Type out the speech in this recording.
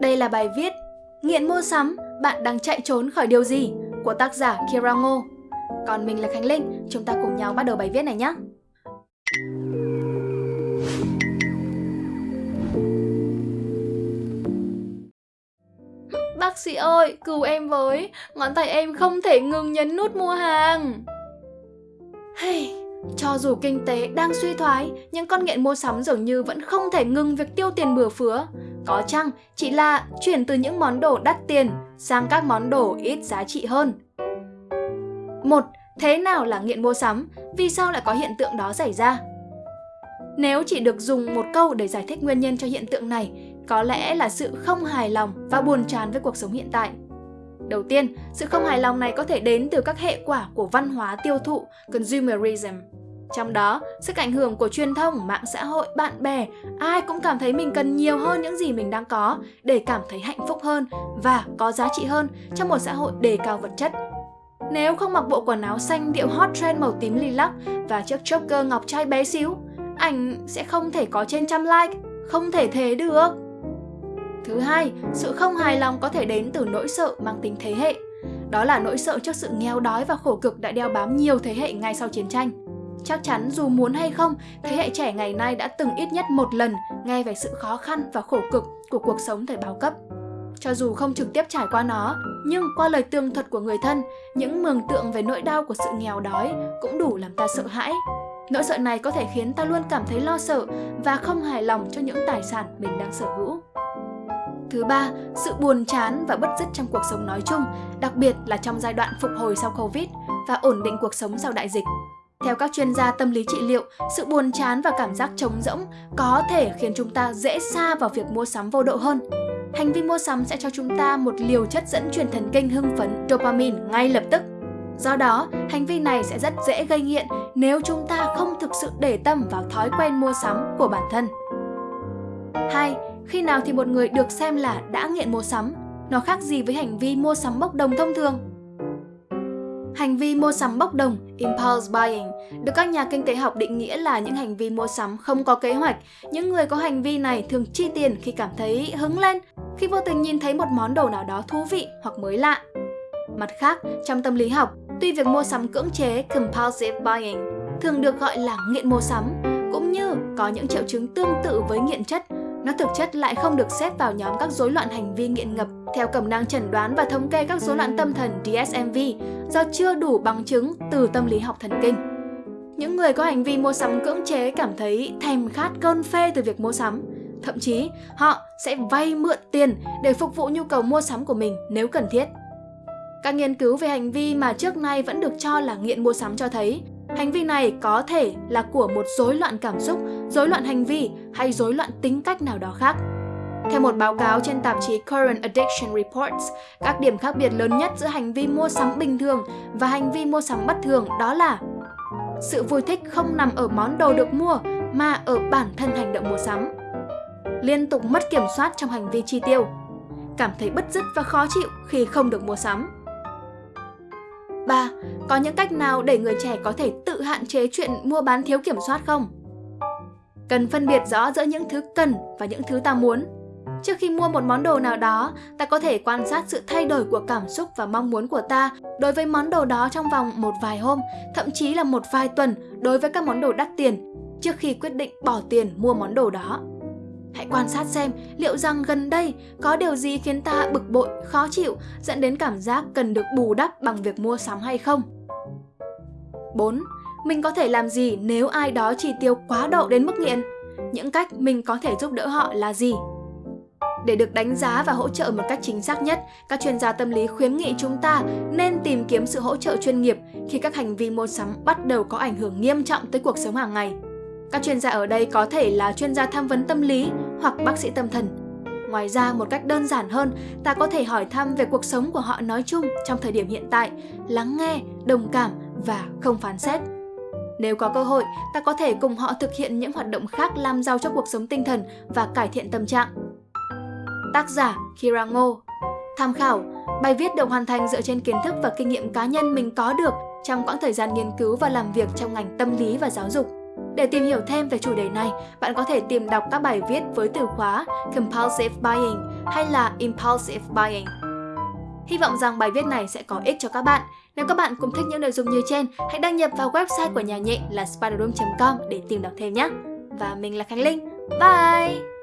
Đây là bài viết Nghiện mua sắm, bạn đang chạy trốn khỏi điều gì? của tác giả Kira Ngô. Còn mình là Khánh Linh, chúng ta cùng nhau bắt đầu bài viết này nhé. Bác sĩ ơi, cứu em với, ngón tay em không thể ngừng nhấn nút mua hàng. Hey, cho dù kinh tế đang suy thoái, nhưng con nghiện mua sắm dường như vẫn không thể ngừng việc tiêu tiền bừa phứa. Có chăng chỉ là chuyển từ những món đồ đắt tiền sang các món đồ ít giá trị hơn. Một, thế nào là nghiện mua sắm? Vì sao lại có hiện tượng đó xảy ra? Nếu chỉ được dùng một câu để giải thích nguyên nhân cho hiện tượng này, có lẽ là sự không hài lòng và buồn chán với cuộc sống hiện tại. Đầu tiên, sự không hài lòng này có thể đến từ các hệ quả của văn hóa tiêu thụ, consumerism. Trong đó, sức ảnh hưởng của truyền thông, mạng xã hội, bạn bè, ai cũng cảm thấy mình cần nhiều hơn những gì mình đang có để cảm thấy hạnh phúc hơn và có giá trị hơn trong một xã hội đề cao vật chất. Nếu không mặc bộ quần áo xanh điệu hot trend màu tím lilac và chiếc choker ngọc trai bé xíu, ảnh sẽ không thể có trên trăm like, không thể thế được. Thứ hai, sự không hài lòng có thể đến từ nỗi sợ mang tính thế hệ. Đó là nỗi sợ trước sự nghèo đói và khổ cực đã đeo bám nhiều thế hệ ngay sau chiến tranh. Chắc chắn dù muốn hay không, thế hệ trẻ ngày nay đã từng ít nhất một lần nghe về sự khó khăn và khổ cực của cuộc sống thời bao cấp. Cho dù không trực tiếp trải qua nó, nhưng qua lời tường thuật của người thân, những mường tượng về nỗi đau của sự nghèo đói cũng đủ làm ta sợ hãi. Nỗi sợ này có thể khiến ta luôn cảm thấy lo sợ và không hài lòng cho những tài sản mình đang sở hữu. Thứ ba, sự buồn chán và bất dứt trong cuộc sống nói chung, đặc biệt là trong giai đoạn phục hồi sau Covid và ổn định cuộc sống sau đại dịch. Theo các chuyên gia tâm lý trị liệu, sự buồn chán và cảm giác trống rỗng có thể khiến chúng ta dễ xa vào việc mua sắm vô độ hơn. Hành vi mua sắm sẽ cho chúng ta một liều chất dẫn truyền thần kinh hưng phấn dopamine ngay lập tức. Do đó, hành vi này sẽ rất dễ gây nghiện nếu chúng ta không thực sự để tâm vào thói quen mua sắm của bản thân. 2. Khi nào thì một người được xem là đã nghiện mua sắm? Nó khác gì với hành vi mua sắm bốc đồng thông thường? Hành vi mua sắm bốc đồng, impulse buying, được các nhà kinh tế học định nghĩa là những hành vi mua sắm không có kế hoạch. Những người có hành vi này thường chi tiền khi cảm thấy hứng lên, khi vô tình nhìn thấy một món đồ nào đó thú vị hoặc mới lạ. Mặt khác, trong tâm lý học, tuy việc mua sắm cưỡng chế compulsive buying thường được gọi là nghiện mua sắm, cũng như có những triệu chứng tương tự với nghiện chất nó thực chất lại không được xếp vào nhóm các rối loạn hành vi nghiện ngập theo cẩm năng chẩn đoán và thống kê các rối loạn tâm thần DSMV do chưa đủ bằng chứng từ tâm lý học thần kinh. Những người có hành vi mua sắm cưỡng chế cảm thấy thèm khát cơn phê từ việc mua sắm. Thậm chí, họ sẽ vay mượn tiền để phục vụ nhu cầu mua sắm của mình nếu cần thiết. Các nghiên cứu về hành vi mà trước nay vẫn được cho là nghiện mua sắm cho thấy Hành vi này có thể là của một rối loạn cảm xúc, rối loạn hành vi hay rối loạn tính cách nào đó khác. Theo một báo cáo trên tạp chí Current Addiction Reports, các điểm khác biệt lớn nhất giữa hành vi mua sắm bình thường và hành vi mua sắm bất thường đó là sự vui thích không nằm ở món đồ được mua mà ở bản thân hành động mua sắm. Liên tục mất kiểm soát trong hành vi chi tiêu, cảm thấy bứt rứt và khó chịu khi không được mua sắm 3. Có những cách nào để người trẻ có thể tự hạn chế chuyện mua bán thiếu kiểm soát không? Cần phân biệt rõ giữa những thứ cần và những thứ ta muốn. Trước khi mua một món đồ nào đó, ta có thể quan sát sự thay đổi của cảm xúc và mong muốn của ta đối với món đồ đó trong vòng một vài hôm, thậm chí là một vài tuần đối với các món đồ đắt tiền, trước khi quyết định bỏ tiền mua món đồ đó. Hãy quan sát xem liệu rằng gần đây có điều gì khiến ta bực bội, khó chịu, dẫn đến cảm giác cần được bù đắp bằng việc mua sắm hay không. 4. Mình có thể làm gì nếu ai đó chi tiêu quá độ đến mức nghiện? Những cách mình có thể giúp đỡ họ là gì? Để được đánh giá và hỗ trợ một cách chính xác nhất, các chuyên gia tâm lý khuyến nghị chúng ta nên tìm kiếm sự hỗ trợ chuyên nghiệp khi các hành vi mua sắm bắt đầu có ảnh hưởng nghiêm trọng tới cuộc sống hàng ngày. Các chuyên gia ở đây có thể là chuyên gia tham vấn tâm lý hoặc bác sĩ tâm thần. Ngoài ra, một cách đơn giản hơn, ta có thể hỏi thăm về cuộc sống của họ nói chung trong thời điểm hiện tại, lắng nghe, đồng cảm và không phán xét. Nếu có cơ hội, ta có thể cùng họ thực hiện những hoạt động khác làm giàu cho cuộc sống tinh thần và cải thiện tâm trạng. Tác giả Kira Ngô Tham khảo Bài viết được hoàn thành dựa trên kiến thức và kinh nghiệm cá nhân mình có được trong quãng thời gian nghiên cứu và làm việc trong ngành tâm lý và giáo dục. Để tìm hiểu thêm về chủ đề này, bạn có thể tìm đọc các bài viết với từ khóa Compulsive Buying hay là Impulsive Buying. Hy vọng rằng bài viết này sẽ có ích cho các bạn. Nếu các bạn cũng thích những nội dung như trên, hãy đăng nhập vào website của nhà nhện là spiderroom.com để tìm đọc thêm nhé. Và mình là Khánh Linh. Bye!